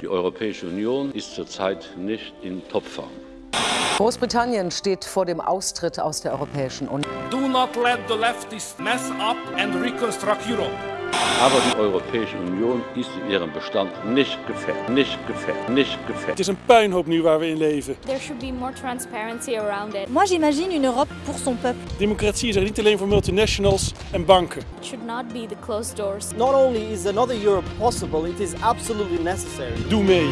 Die Europäische Union ist zurzeit nicht in Topform. Großbritannien steht vor dem Austritt aus der Europäischen Union. Do not let the leftists mess up and reconstruct Europe. Aber die Europäische Union ist in ihrem Bestand nicht gefährdet, nicht gefährdet, nicht Het gefährdet. is een puinhoop nu waar we in leven. There should be more transparency around it. Moi j'imagine une Europe pour son peuple. Democratie is er niet alleen voor multinationals en banken. It should not be the closed doors. Not only is another Europe possible, it is absolutely necessary. Doe mee.